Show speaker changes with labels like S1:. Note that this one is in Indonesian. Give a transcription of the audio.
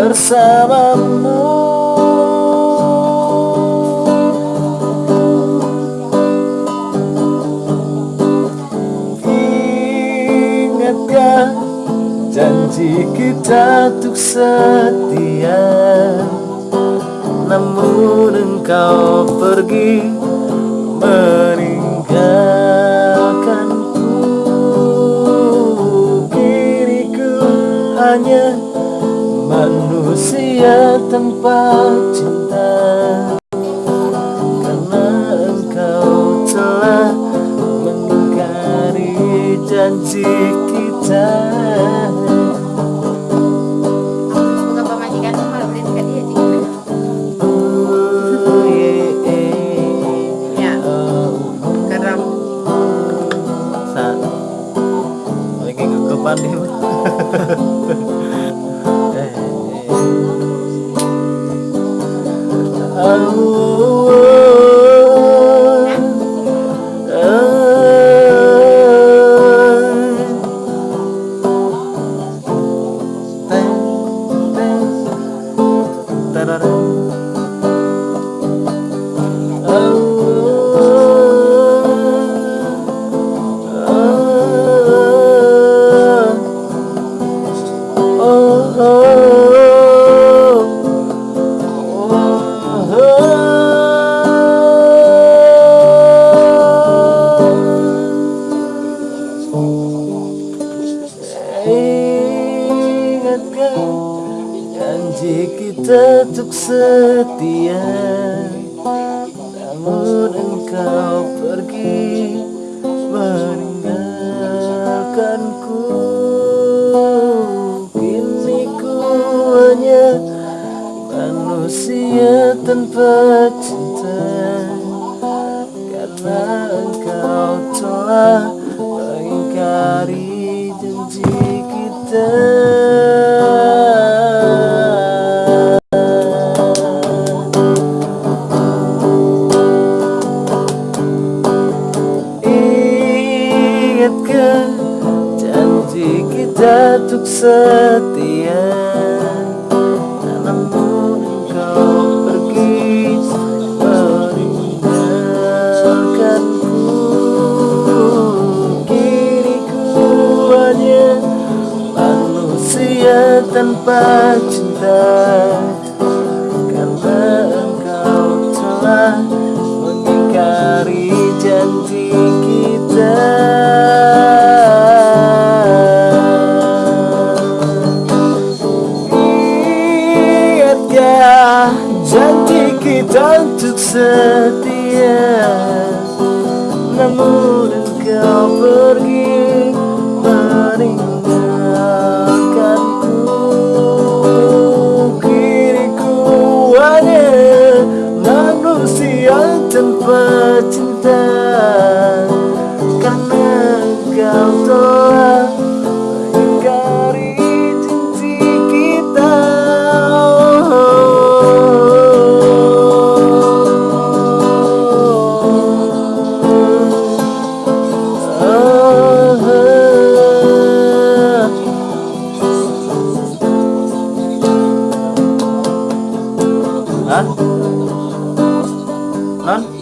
S1: bersamamu. Ingatkah janji kita untuk setia? Namun engkau pergi meninggalkanku. Diriku hanya manusia tanpa cinta. Karena engkau telah mengingkari janji kita.
S2: Semoga
S1: Ingatkah janji kita untuk setia Namun engkau pergi meninggalkanku. Kini ku hanya manusia tanpa cinta Karena engkau telah mengingkari janji kita Ingatkah janji kita untuk setia. Namun engkau pergi meninggalkanku Kini ku hanya manusia tanpa cinta. Karena engkau telah mengingkari janji janji kita untuk setia. Namun engkau pergi meninggalkanku. Kini ku hanya manusia tanpa cinta. Karena engkau telah 嗯。